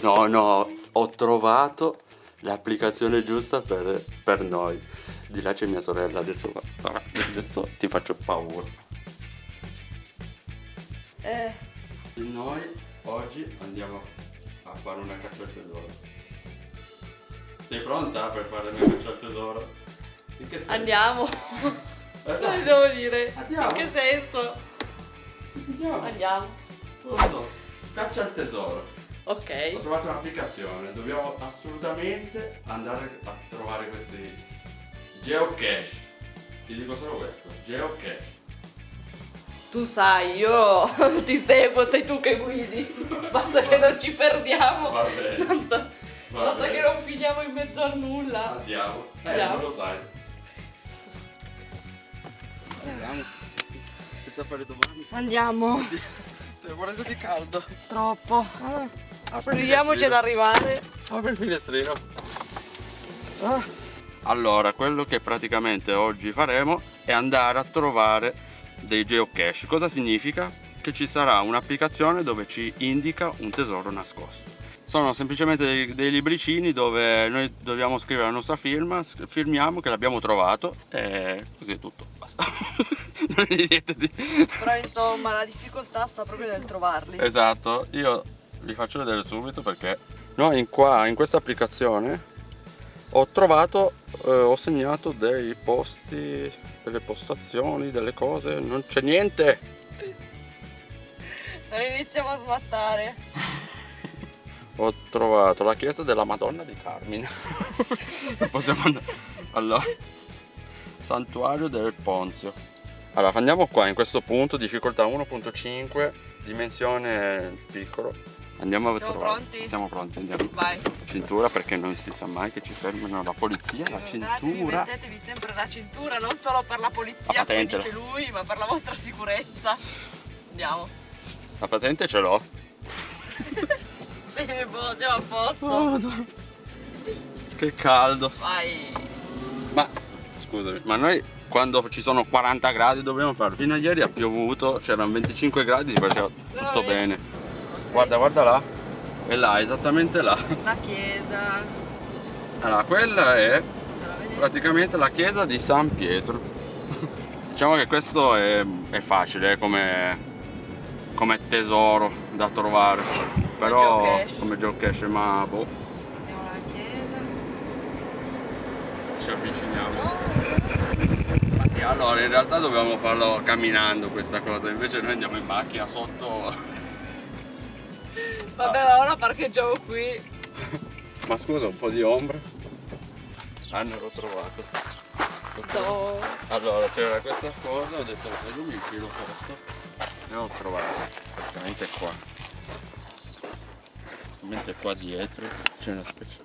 No, no, ho trovato l'applicazione giusta per, per noi. Di là c'è mia sorella, adesso, va- adesso ti faccio paura. Eh, E noi oggi andiamo a fare una caccia al tesoro. Sei pronta per fare la caccia al tesoro? In che senso? andiamo. Eh, Cosa devo dire? Andiamo. In che senso? andiamo. Andiamo. Pronto? Caccia al tesoro. Ho Ok. trovato un'applicazione, dobbiamo assolutamente andare a trovare questi geocache. Ti dico solo questo, geocache. Tu sai, io ti seguo, sei tu che guidi. Basta che non ci perdiamo. Va bene. Tanto- Va Basta bene. che non finiamo in mezzo a nulla. Andiamo. Eh, Andiamo. non lo sai. Andiamo. Senza fare domande. Andiamo. Stai morendo di caldo. Troppo. Ah, Speriamoci ad arrivare. Apri il finestrino. Ah. Allora, quello che praticamente oggi faremo è andare a trovare dei geocache. Cosa significa? Che ci sarà un'applicazione dove ci indica un tesoro nascosto. Sono semplicemente dei, dei libricini dove noi dobbiamo scrivere la nostra firma, firmiamo che l'abbiamo trovato e così è tutto. Basta. non è niente di... Però insomma la difficoltà sta proprio nel trovarli. Esatto, io vi faccio vedere subito perché noi in, qua, in questa applicazione ho trovato, eh, ho segnato dei posti, delle postazioni, delle cose, non c'è niente. Non iniziamo a smattare. Ho trovato la chiesa della Madonna di Carmine. Possiamo andare. Allora, santuario del Ponzio. Allora, andiamo qua in questo punto, difficoltà 1.5, dimensione piccolo. Andiamo a Siamo trovare. pronti? Siamo pronti, andiamo. Vai. Cintura perché non si sa mai che ci fermano la polizia, la Ricordatevi, cintura. mettetevi sempre la cintura, non solo per la polizia, La come dice lui, ma per la vostra sicurezza. Andiamo. La patente ce l'ho. Sì, boh, siamo a posto. Oh, che caldo. Vai. Ma scusami, ma noi quando ci sono 40 gradi dobbiamo fare? Fino a ieri ha piovuto, c'erano 25 gradi, si faceva tutto Veramente? bene. Guarda, guarda là. E là, esattamente là. La chiesa. Allora, quella è praticamente la chiesa di San Pietro. diciamo che questo è, è facile eh, come, come tesoro da trovare. Però come geocache, ma boh, Andiamo alla chiesa. ci avviciniamo. Oh, allora in realtà dovevamo farlo camminando questa cosa, invece noi andiamo in macchina sotto. Vabbè, ma ora parcheggiamo qui. Ma scusa, un po' di ombra. Ah, l'ho trovato. No. Allora c'era questa cosa, ho detto "Ma io mi infilo sotto e ho trovato praticamente qua. Praticamente qua dietro c'è una specie.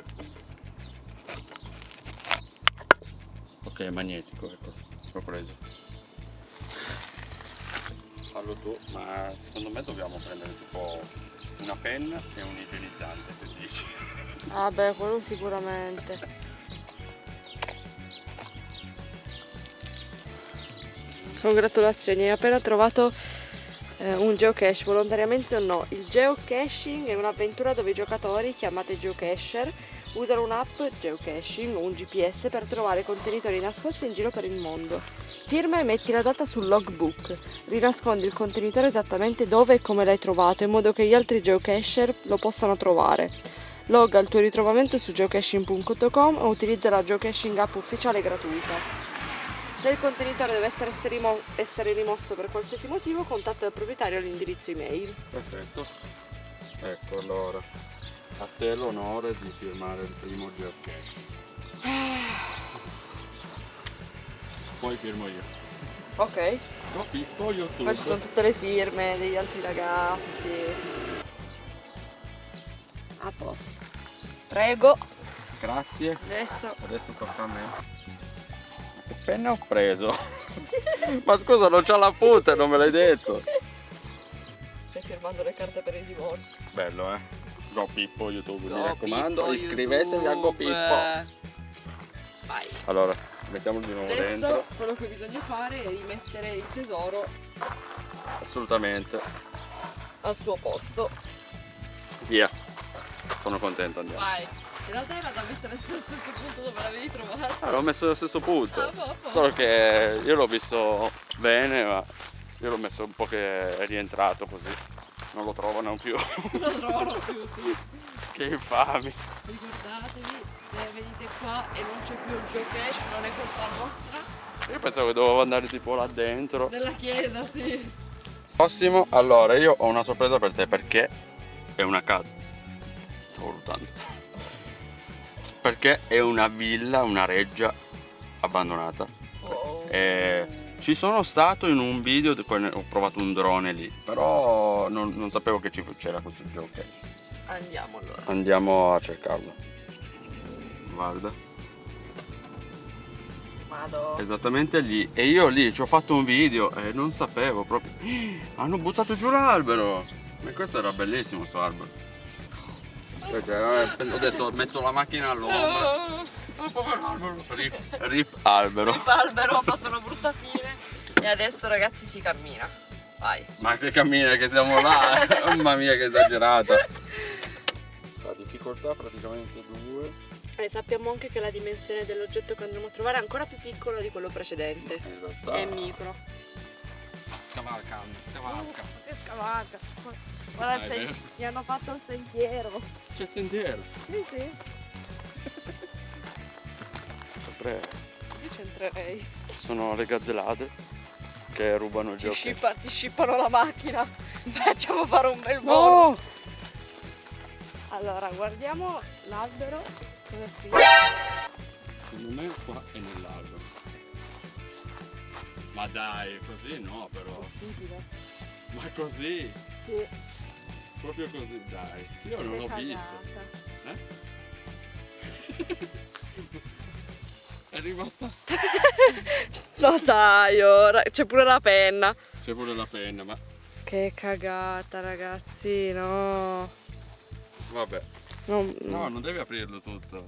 Ok, è magnetico, ecco, l'ho preso. Fallo tu, ma secondo me dobbiamo prendere tipo una penna e un igienizzante, che dici? Vabbè, quello sicuramente. Congratulazioni, hai appena trovato eh, un geocache, volontariamente o no. Il geocaching è un'avventura dove i giocatori, chiamati geocacher, usano un'app geocaching o un GPS per trovare contenitori nascosti in giro per il mondo. Firma e metti la data sul logbook. Rinascondi il contenitore esattamente dove e come l'hai trovato in modo che gli altri geocacher lo possano trovare. Logga il tuo ritrovamento su geocaching.com o utilizza la geocaching app ufficiale gratuita. Se il contenitore deve essere, essere rimo- essere rimosso per qualsiasi motivo, contatta il proprietario all'indirizzo email. Perfetto. Ecco allora, a te l'onore di firmare il primo geocache. Poi firmo io. Ok, No, Pippo, YouTube. qua ci sono tutte le firme degli altri ragazzi. A posto. Prego, Grazie. adesso Adesso tocca a me. Che penna ho preso? Ma scusa, non c'ho la punta, non me l'hai detto. stai firmando le carte per il divorzio. Bello, eh? Go Pippo YouTube, mi Go raccomando, Pippo iscrivetevi a Go YouTube. Pippo. Vai. Allora, mettiamolo di nuovo Adesso dentro. quello che bisogna fare è rimettere il tesoro Assolutamente. al suo posto. Via. Sono contento, andiamo. Vai. In realtà era da mettere nello stesso punto dove l'avevi trovato. Ah, l'ho messo allo stesso punto. Ah, boh, posto. Solo che io l'ho visto bene, ma io l'ho messo un po' che è rientrato così. Non lo trovano più. Non lo trovano più, sì. che infami. Ricordatevi, se venite qua e non c'è più il geocache, non è colpa nostra. Io pensavo che dovevo andare tipo là dentro. Nella chiesa, sì. Prossimo, allora io ho una sorpresa per te perché è una casa. Stavo valutando. Perché è una villa, una reggia abbandonata. Oh. E ci sono stato in un video, ho provato un drone lì, però non, non sapevo che c'era questo gioco. Andiamo allora. Andiamo a cercarlo. Guarda, Vado. esattamente lì. E io lì ci ho fatto un video e non sapevo proprio. Hanno buttato giù l'albero! Ma questo era bellissimo sto albero. Cioè, cioè, eh, ho detto metto la macchina all'ombra. Oh, povero albero. Rip, rip albero. Il albero ha fatto una brutta fine. E adesso ragazzi si cammina. Vai. Ma che cammina che siamo là! Mamma mia che esagerata! La difficoltà praticamente due. E sappiamo anche che la dimensione dell'oggetto che andremo a trovare è ancora più piccolo di quello precedente. In realtà. È micro. Scavalca, scavalca. Che scavata. Guarda, Dai, se- vero. gli hanno fatto il sentiero. C'è il sentiero. Sì, sì. Sempre Io c'entrerei. sono le gazzellate che rubano il Ti, gioco. scippa- ti scippano la macchina. Facciamo fare un bel volo. No! Allora, guardiamo l'albero. Cosa qui? Secondo me qua è nell'albero. Ma dai, così no però. Stupido. Ma così, Sì. proprio così, dai. Io non l'ho visto. Eh? è rimasta. No dai, ora c'è pure la penna. C'è pure la penna, ma Che cagata ragazzi, no. vabbè. Non- No, non devi aprirlo tutto.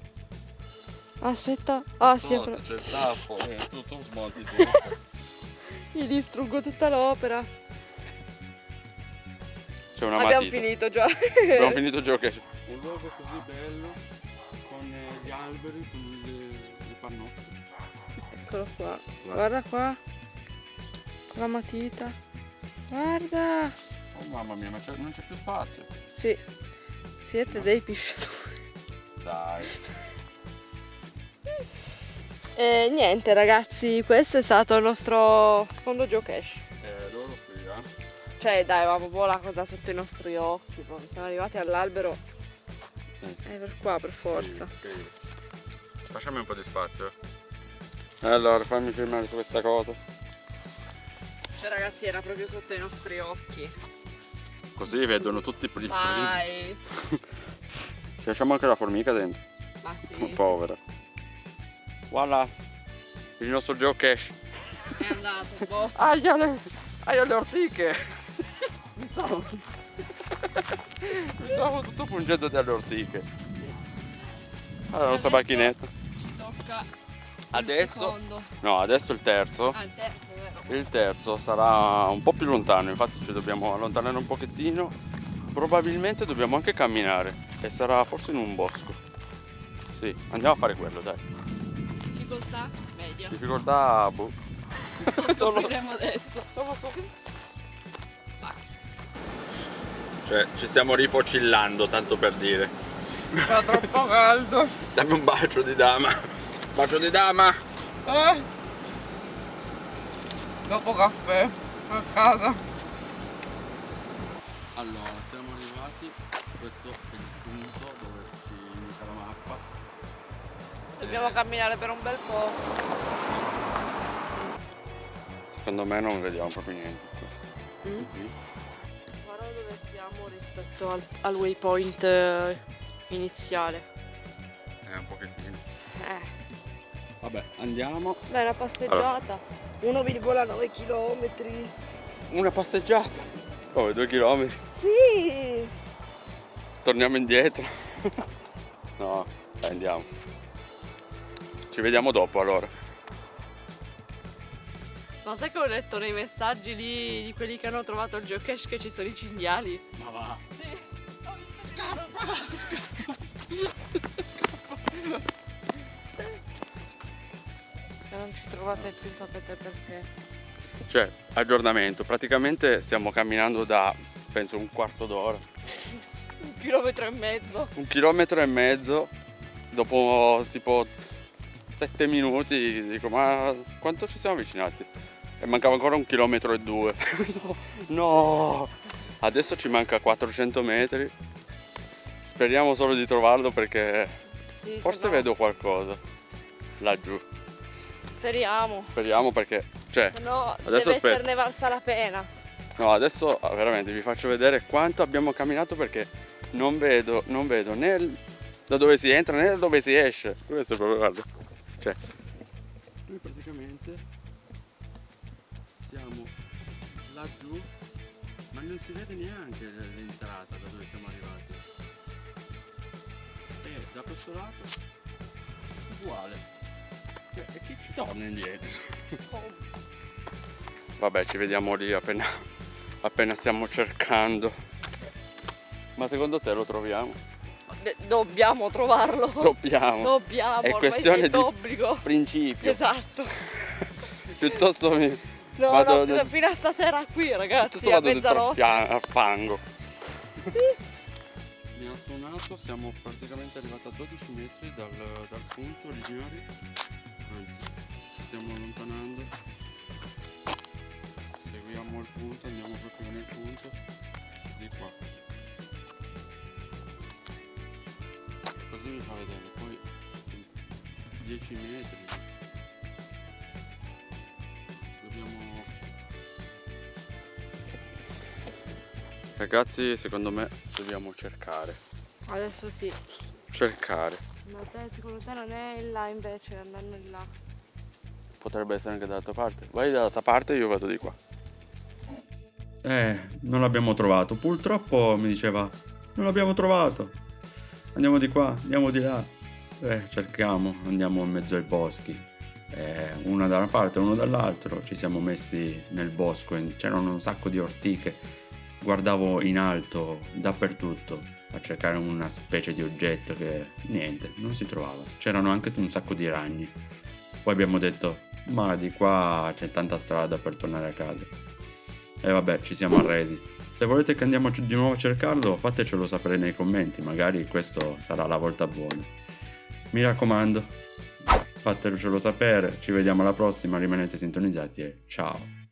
Aspetta. Ah, sì, Sotto però- c'è il tappo, eh, tu, tu smonti tutto. Gli distruggo tutta l'opera. C'è una Abbiamo matita. finito già. Abbiamo finito il gioco. Un luogo così bello, con eh, gli alberi, con le, le pannocchie. Eccolo qua. Guarda qua. Con la matita. Guarda. Oh mamma mia, ma non c'è più spazio. Sì. Siete dei pisciatori. Dai. E niente ragazzi, questo è stato il nostro secondo geocache. Eh, loro qui, eh. Cioè dai, avevamo proprio la cosa sotto i nostri occhi. proprio. Siamo arrivati all'albero. Eh, sì. È per qua per forza. Scrivi, scrivi. Lasciami un po' di spazio. Allora, fammi filmare su questa cosa. Cioè ragazzi era proprio sotto i nostri occhi. Così vedono tutti i primi. Vai. Ci lasciamo anche la formica dentro. Ma sì. povera. Voilà. Il nostro geocache. È andato. Boh. Aia le, aia le ortiche! Mi stavo... Mi stavo tutto pungendo dalle ortiche. Allora, la nostra macchinetta. Ci tocca Adesso- secondo. No, adesso il terzo. Ah, il terzo, vero? Il terzo sarà un po' più lontano, infatti ci dobbiamo allontanare un pochettino. Probabilmente dobbiamo anche camminare e sarà forse in un bosco. Sì, andiamo a fare quello, dai. Difficoltà media. Difficoltà, boh. Lo scopriremo adesso. Non lo so. Cioè, ci stiamo rifocillando, tanto per dire. Fa troppo caldo. Dammi un bacio di dama. Bacio di dama. Eh. Dopo caffè. A casa. Allora, siamo arrivati. Questo è il punto dove ci indica la mappa. Dobbiamo camminare per un bel po'. Secondo me non vediamo proprio niente. Mm? Mhm. Guarda dove siamo rispetto al, al waypoint eh, iniziale. Vabbè, andiamo. Beh, una passeggiata. 1,9 km. Una passeggiata. Oh, due chilometri. Sì. Torniamo indietro. no, dai, andiamo. Ci vediamo dopo allora. Ma sai che ho letto nei messaggi lì di quelli che hanno trovato il geocache che ci sono i cinghiali? Ma va. Sì. Ho visto trovate più sapete perché. Cioè, aggiornamento, praticamente stiamo camminando da, penso, un quarto d'ora. un chilometro e mezzo. Un chilometro e mezzo, dopo tipo sette minuti, dico, ma quanto ci siamo avvicinati? E mancava ancora un chilometro e due. no! Adesso ci manca 400 metri. Speriamo solo di trovarlo perché Sì, forse no- vedo qualcosa laggiù. Speriamo. Speriamo perché, cioè, no Adesso deve esserne valsa la pena. no, adesso ah, veramente vi faccio vedere quanto abbiamo camminato perché non vedo, non vedo né il- da dove si entra né da dove si esce. Questo è proprio, guarda. Cioè, noi praticamente siamo laggiù, ma non si vede neanche l'entrata da dove siamo arrivati. E da questo lato uguale. Cioè, e chi ci torna indietro? Vabbè, ci vediamo lì appena, appena stiamo cercando. Ma secondo te lo troviamo? Dobbiamo trovarlo. Dobbiamo. Dobbiamo, È ormai questione di d'obbligo. principio. Esatto. Piuttosto mi No, vado, no, fino a stasera qui, ragazzi, piuttosto a mezzanotte. al fango. Mi ha suonato, siamo praticamente arrivati a 12 metri dal, dal punto originario. Anzi, ci stiamo allontanando. Seguiamo il punto, andiamo proprio nel punto. Di qua. Così mi fa vedere, poi 10 metri. Dobbiamo... Ragazzi, secondo me dobbiamo cercare. Adesso sì. Cercare. Ma te, secondo te non è in là invece, andando in là? Potrebbe essere anche dall'altra parte. Vai dall'altra parte e io vado di qua. Eh, non l'abbiamo trovato. Purtroppo mi diceva, non l'abbiamo trovato. Andiamo di qua, andiamo di là. Eh, cerchiamo, andiamo in mezzo ai boschi. Eh, una da una parte e uno dall'altro. Ci siamo messi nel bosco, c'erano un sacco di ortiche. Guardavo in alto, dappertutto, a cercare una specie di oggetto che niente, non si trovava. C'erano anche un sacco di ragni. Poi abbiamo detto, ma di qua c'è tanta strada per tornare a casa. E vabbè, ci siamo arresi. Se volete che andiamo di nuovo a cercarlo, fatecelo sapere nei commenti, magari questo sarà la volta buona. Mi raccomando, fatecelo sapere, ci vediamo alla prossima, rimanete sintonizzati e ciao!